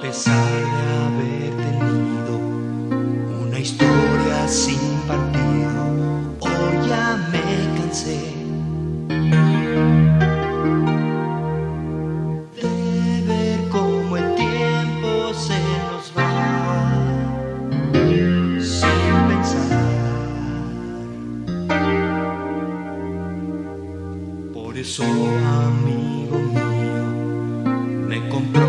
pesar de haber tenido una historia sin partido, hoy ya me cansé de ver cómo el tiempo se nos va sin pensar. Por eso, amigo mío, me comprometo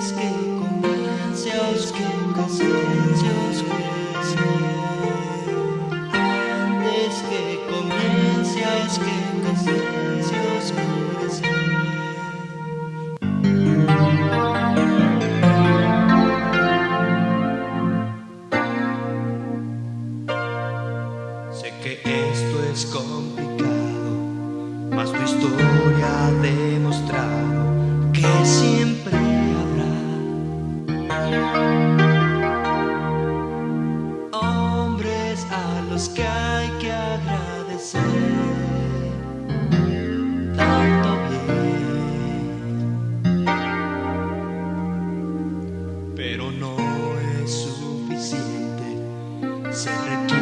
Que. Antes que. Sé que esto es complicado, mas tu historia ha agradecer tanto bien, pero no es suficiente ser